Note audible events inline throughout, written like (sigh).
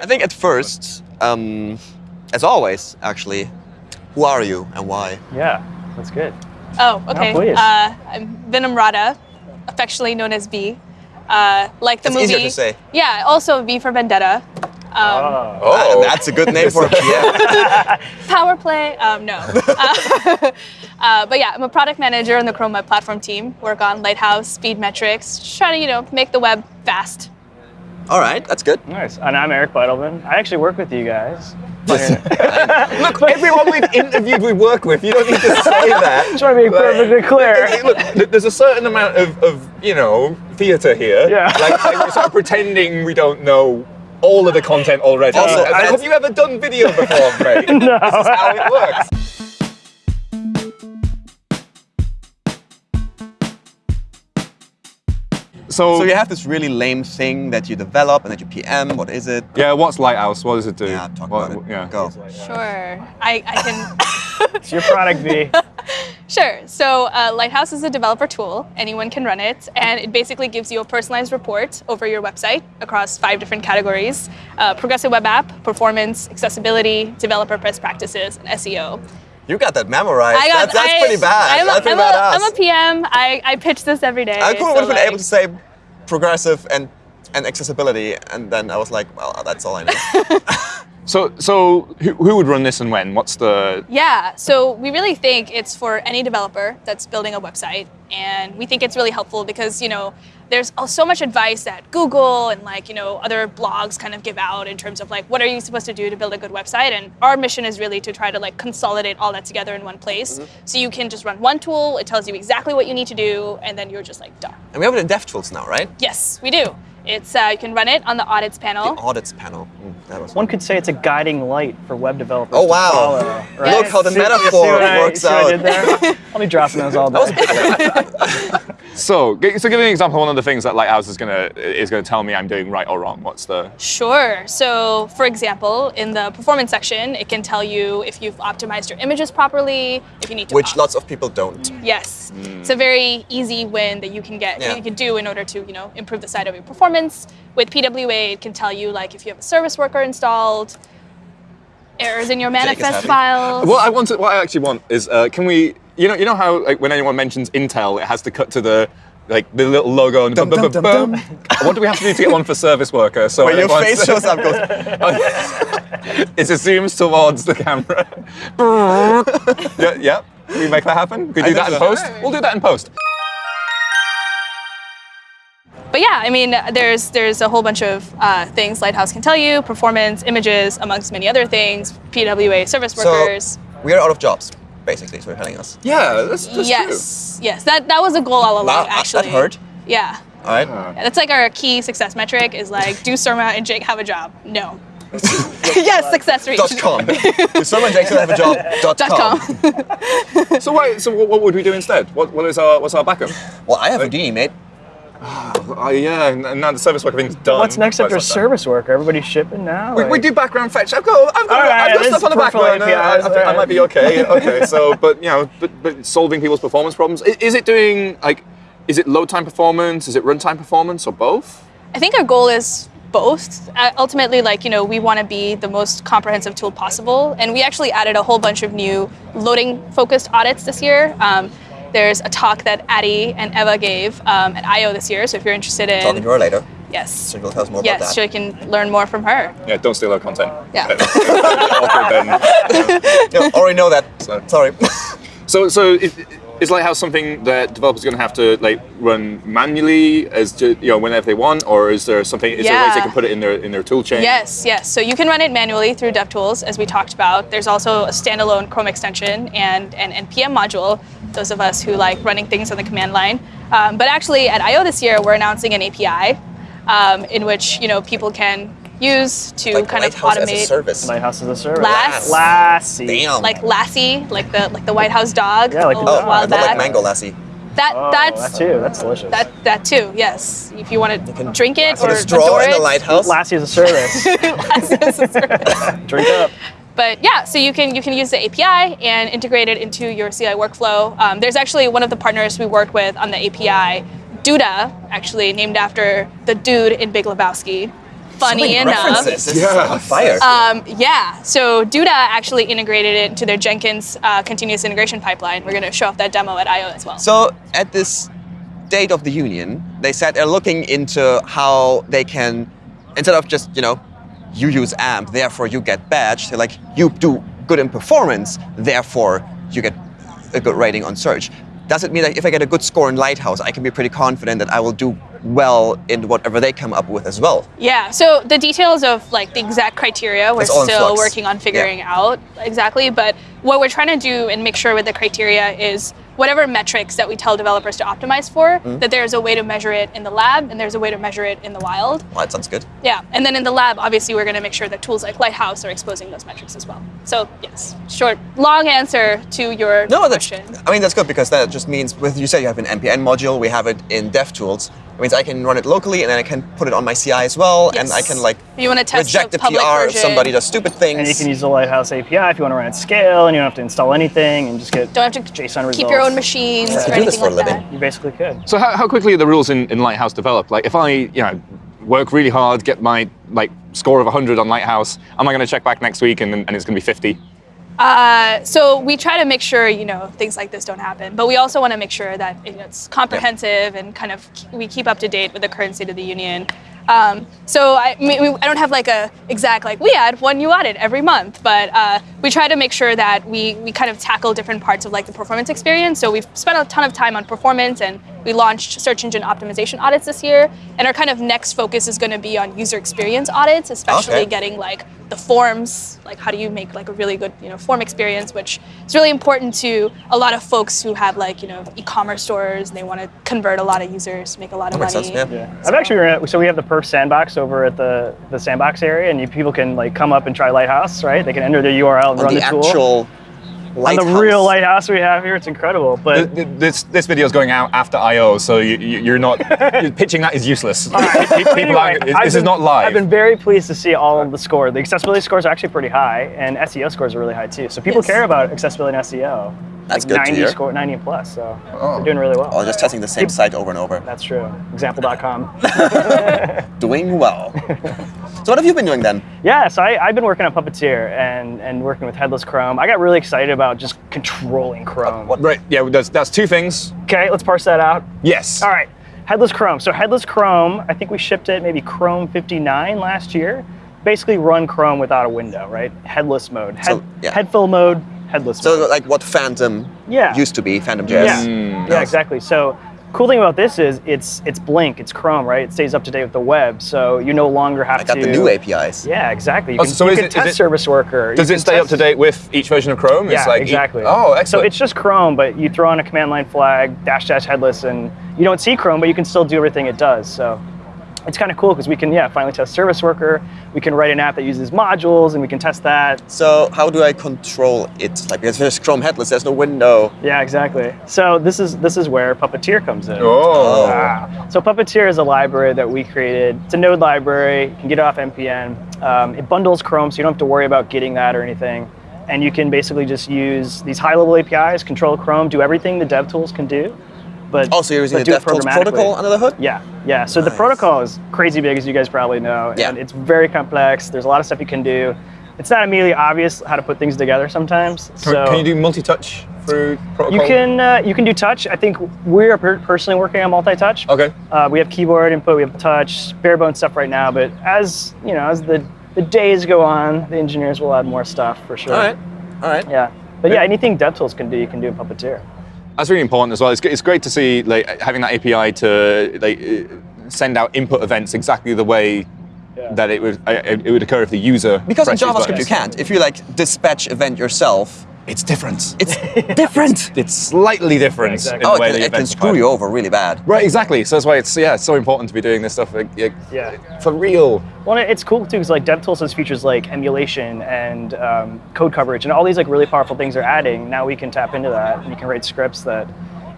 I think at first, um, as always, actually, who are you and why? Yeah, that's good. Oh, okay. please. uh, I'm Vinamrata, affectionately known as V. Uh, like the It's movie. easier to say. Yeah, also V for Vendetta. Um, Oh. Oh, that's a good name for a (laughs) PM. (laughs) Power play? Um, no. (laughs) uh, uh, but yeah, I'm a product manager on the Chrome Web Platform team. Work on Lighthouse, speed metrics, just trying to you know make the web fast. All right, that's good. Nice. And I'm Eric Bidelman. I actually work with you guys. (laughs) Look, everyone we've interviewed we work with, you don't need to say (laughs) that. Just want to be perfectly clear. Look, there's a certain amount of, of you know, theatre here. Yeah. Like, like we're sort of pretending we don't know all of the content already. Also, that's- have you ever done video before, mate? (laughs) No. This is how it works. So, So you have this really lame thing that you develop and that you PM. What is it? yeah, what's Lighthouse? What does it do? Yeah, talk What- about it. Yeah. Go. Sure, I, I can. (laughs) It's your product, V. (laughs) Sure. So uh, Lighthouse is a developer tool. Anyone can run it, and it basically gives you a personalized report over your website across five different categories: uh, progressive web app, performance, accessibility, developer best practices, and SEO. You got that memorized. I got. that's that's I, pretty bad. I'm a, that's pretty I'm a. I'm a PM. I, I pitch this every day. I could so, have been able to say progressive and and accessibility, and then I was like, well, that's all I know. (laughs) So, so who, who would run this and when? What's the? Yeah, so we really think it's for any developer that's building a website, and we think it's really helpful because you know there's so much advice that Google and like you know other blogs kind of give out in terms of like what are you supposed to do to build a good website, and our mission is really to try to like consolidate all that together in one place, mm-hmm. so you can just run one tool, it tells you exactly what you need to do, and then you're just like done. and we have it in DevTools now, right? Yes, we do. It's uh, you can run it on the audits panel. The audits panel. Mm, that was One could say it's a guiding light for web developers. Oh to wow! follow, right? Look how the See- you see metaphor I- works I out. did there? I'll be dropping those all (laughs) day. (laughs) So, so give me an example. of One of the things that Lighthouse is gonna is gonna tell me I'm doing right or wrong. What's the? Sure. So, for example, in the performance section, it can tell you if you've optimized your images properly, if you need to. Which op- lots of people don't. Yes, it's a very easy win that you can get. Yeah. You can do in order to, you know, improve the side of your performance. With PWA, it can tell you like if you have a service worker installed, errors in your manifest happy. files. What I want to, what I actually want is, uh, can we? You know, you know how like when anyone mentions Intel, it has to cut to the like the little logo and Dum, bum, dum, bum, dum, bum. (laughs) What do we have to do to get one for service worker? So When your everyone's- face shows up, goes. (laughs) (laughs) it zooms towards the camera. yeah, yeah. We make that happen? We do I that in so. post? We'll do that in post. But yeah, I mean, there's there's a whole bunch of uh, things Lighthouse can tell you: performance, images, amongst many other things. PWA service workers. So workers. we are out of jobs, basically. is what you're telling us. Yeah, that's, that's yes, yes, that that was a goal all along. Wow, that actually, hurt. Yeah. All right. Yeah, That's like our key success metric is like, do Surma and Jake have a job? No. (laughs) yes, success rate. Dot com. If someone Jackson have a job. (laughs) Dot, Dot com. com. So, why, so what, what would we do instead? What, what is our what's our backup? Well, I have a D, mate. Oh yeah, and and now the service worker thing's done. What's next after it's not service worker? Everybody's shipping now? done. We, we do background fetch. I've got, I've got, All right, I've got stuff on the is back burner. I, I, APIs, I might be okay. (laughs) Okay, so, but you know, but, but solving people's performance problems. I- Is it doing like, is it load time performance? Is it runtime performance, or both? I think our goal is both. Uh, ultimately, like, you know, we want to be the most comprehensive tool possible. And we actually added a whole bunch of new loading focused audits this year. Um, there's a talk that Addy and Ewa gave um, at I.O. this year. So if you're interested in. Talking to her later. yes. So you'll tell us more Yes, about so you can learn more from her. Yeah, don't steal our content. Yeah. (laughs) Awkward then. (laughs) Yeah, already know that. So- Sorry. So, so is, is Lighthouse something that developers are going to have to like run manually as to, you know whenever they want, or is there something? Is there ways they can put it in their in their tool chain? Yes, yes. So you can run it manually through DevTools, as we talked about. There's also a standalone Chrome extension and an NPM module. Those of us who like running things on the command line. Um, but actually, at I/O this year, we're announcing an API um, in which you know people can use to like kind of Lighthouse as a automate, service. Lighthouse as a service. Lass. Lassie. Damn. like Lassie, like the like the White House dog. Yeah, like the a dog. little oh, I while back. like mango lassie. That Oh, that's that too. That's delicious. that that too. Yes, if you want to can drink it Put or a straw adore in the it. lighthouse. Lassie as a service. (laughs) Lassie is a service. (laughs) Drink up. But yeah, so you can you can use the API and integrate it into your CI workflow. Um, there's actually one of the partners we worked with on the API, Duda, actually named after the dude in Big Lebowski. Funny enough, This Yeah. on fire. um, yeah, so Duda actually integrated it into their Jenkins uh, continuous integration pipeline. We're going to show off that demo at I/O as well. So at this State of the Union, they said they're looking into how they can, instead of just you know, you use AMP, therefore you get badge. They're like you do good in performance, therefore you get a good rating on search. Does it mean that if I get a good score in Lighthouse, I can be pretty confident that I will do well in whatever they come up with as well? Yeah, so the details of like the exact criteria we're It's all in still working on figuring Yeah. out exactly, but what we're trying to do and make sure with the criteria is whatever metrics that we tell developers to optimize for, Mm-hmm. that there's a way to measure it in the lab and there's a way to measure it in the wild. Well, that sounds good. Yeah, and then in the lab, obviously, we're going to make sure that tools like Lighthouse are exposing those metrics as well. So yes, short, long answer to your No, that's. question. I mean, that's good because that just means with you said you have an npm module, we have it in DevTools. It means I can run it locally and then I can put it on my CI as well, and I can like you wanna test reject the the public PR if version. somebody does stupid things. And you can use the Lighthouse API if you want to run at scale, and you don't have to install anything, and just get Don't have to JSON results. keep your own machines Yeah. or To do this anything for a living. that. You basically could. So how, how quickly are the rules in, in Lighthouse developed? Like if I, you know, work really hard, get my like score of 100 on Lighthouse, am I going to check back next week and, and it's going to be 50? Uh, so we try to make sure you know things like this don't happen, but we also want to make sure that you know, it's comprehensive and kind of we keep up to date with the current state of the union. Um, so I, mean, we, I don't have like a exact like we add one new audit every month, but uh, we try to make sure that we we kind of tackle different parts of like the performance experience. So we've spent a ton of time on performance, and we launched search engine optimization audits this year. And our kind of next focus is going to be on user experience audits, especially Okay. getting like the forms, like how do you make like a really good you know form experience, which is really important to a lot of folks who have like you know e-commerce stores. And they want to convert a lot of users, make a lot of That makes money. sense, yeah. Yeah. I've actually so we have the Perf sandbox over at the, the sandbox area, and you, people can like come up and try Lighthouse, right? They can enter their URL and on run the, the, tool. actual on the real lighthouse we have here, it's incredible. But Th- th- This this video is going out after I/O, so you, you, you're not (laughs) pitching that is useless. (laughs) People Anyway, aren't- this I've is not live. I've been very pleased to see all of the score. The accessibility scores are actually pretty high, and SEO scores are really high too. So people Yes. care about accessibility and SEO. That's like good to 90 hear. score, 90 and plus. So Oh. we're doing really well. Or just testing the same site over and over. That's true. Example.com. (laughs) Doing well. (laughs) so what have you been doing then? yeah, so I, I've been working on Puppeteer and, and working with Headless Chrome. I got really excited about just controlling Chrome. what- right. Yeah. That's that's two things. Okay, let's parse that out. Yes. All right, Headless Chrome. So Headless Chrome, I think we shipped it maybe Chrome 59 last year. Basically, run Chrome without a window, right? Headless mode. Head, So, yeah. Headfill mode. Headless. So mode. like what Phantom Yeah. used to be, Phantom JS. Yeah, Mm. yeah, exactly. So cool thing about this is it's it's Blink, it's Chrome, right? It stays up to date with the web, so you no longer have to I got to. the new APIs. Yeah, exactly. You Oh, can, so you is can it- is test it- Service Worker. Does you it can stay up to date with each version of Chrome? Yeah, it's like e- exactly. oh, So it's just Chrome, but you throw on a command line flag, dash dash headless, and you don't see Chrome, but you can still do everything it does. So it's kind of cool because we can, yeah, finally test Service Worker. We can write an app that uses modules, and we can test that. So how do I control it? Like because there's Chrome headless, there's no window. Yeah, exactly. So this is this is where Puppeteer comes in. oh. Wow. So Puppeteer is a library that we created. It's a node library. You can get it off npm. Um, it bundles Chrome, so you don't have to worry about getting that or anything. And you can basically just use these high-level APIs, control Chrome, do everything the dev tools can do. But Oh, so you're using the DevTools protocol under the hood? Yeah, yeah. So the protocol is crazy big, as you guys probably know, Yeah. and it's very complex. There's a lot of stuff you can do. It's not immediately obvious how to put things together sometimes. Can, so can you do multi-touch through protocol? you can uh, you can do touch. I think we're personally working on multi-touch. Okay. Uh, we have keyboard input, we have touch, bare bone stuff right now. But as you know, as the, the days go on, the engineers will add more stuff for sure. All right. All right. Yeah. But yeah, anything DevTools can do, you can do in Puppeteer. That's really important as well. It's, it's great to see like having that API to like uh, send out input events exactly the way Yeah. that it would uh, it would occur if the user Because in JavaScript you can't. If you like dispatch event yourself, It's different. it's (laughs) different. It's slightly different exactly. in Oh, the it way can, the it can screw you over really bad. Right, exactly. So that's why it's yeah, it's so important to be doing this stuff like, like, Yeah. for real. Well, it's cool too because like DevTools has features like emulation and um, code coverage and all these like really powerful things they're adding. Now we can tap into that and you can write scripts that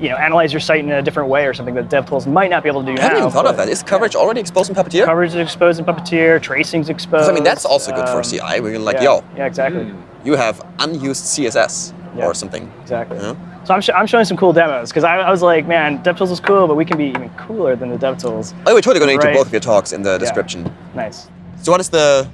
you know analyze your site in a different way or something that DevTools might not be able to do I now. hadn't even thought of that. Is coverage already exposed in Puppeteer? Coverage is exposed in Puppeteer, tracing's exposed. I mean, that's also good for um, CI. Where you're like, yeah, yo, Yeah, exactly. you have unused CSS Yeah. or something. Exactly. Yeah. So I'm, sh- I'm showing some cool demos because I, I was like, man, DevTools is cool, but we can be even cooler than the DevTools. Oh, we're totally going to link to Right. both of your talks in the description. Nice. So what is the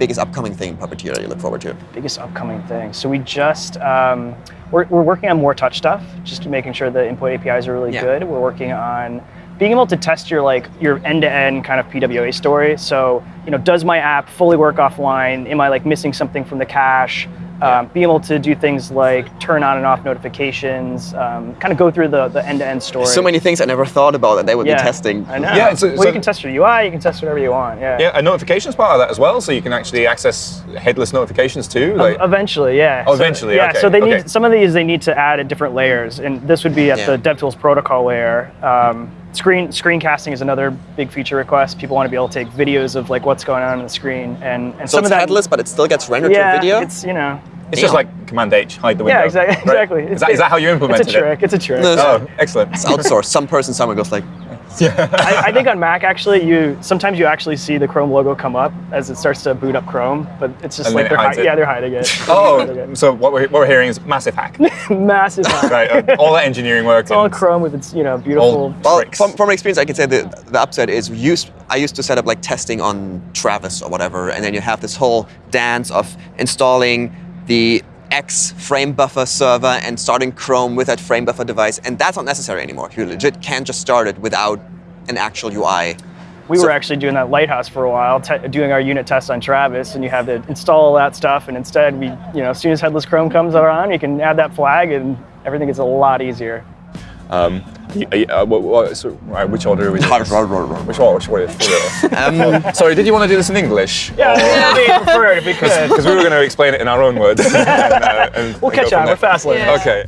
biggest upcoming thing in Puppeteer that you look forward to? biggest upcoming thing. So we just um, we're, we're working on more touch stuff, just making sure the input APIs are really Yeah. good. We're working on being able to test your like your end-to-end kind of PWA story. So you know, does my app fully work offline? Am I like missing something from the cache? Um, being able to do things like turn on and off notifications, um, kind of go through the, the end-to-end story. So many things I never thought about that they would yeah, be testing. I know. Yeah, so- well, so- you can test your UI, you can test whatever you want. Yeah. Yeah, a notifications part of that as well, so you can actually access headless notifications too. Like, Eventually, yeah. Oh, So- eventually, yeah. okay, So they okay. need some of these they need to add at different layers, and this would be at Yeah. the DevTools protocol layer. Um, screen screencasting is another big feature request. People want to be able to take videos of like what's going on on the screen, and and So some it's of that headless, but it still gets rendered yeah, to a video. it's you know. it's just like Command H, hide the window. Yeah, exactly. (laughs) right? Exactly. Is that, is that how you implemented it? It's a trick. It's a trick. No, it? Oh, excellent. It's outsourced. Some person somewhere goes like, (laughs) I, I think on Mac actually, you sometimes you actually see the Chrome logo come up as it starts to boot up Chrome, but it's just And like they're hi- it. yeah they're hiding it. (laughs) Oh, so what we're, what we're hearing is massive hack. (laughs) massive. Hack. right, uh, all that engineering work. It's all Chrome with its you know beautiful. well, Tricks. from, from experience, I can say the, the upside is used. I used to set up like testing on Travis or whatever, and then you have this whole dance of installing the X frame buffer server and starting Chrome with that frame buffer device, and that's not necessary anymore. You legit can't just start it without an actual UI. We So- were actually doing that Lighthouse for a while, doing our unit tests on Travis, and you have to install all that stuff. And instead, we, you know, as soon as Headless Chrome comes around, you can add that flag, and everything gets a lot easier. Um, y- y- uh, what, what, so, right, which order are we doing? (laughs) this? Which one? Which one? Um, (laughs) Sorry, did you want to do this in English? Yeah, that'd be preferred if we (laughs) could. Because we were going to explain it in our own words. and, uh, and- We'll catch from on. there. We're fast learners. Yeah. Okay.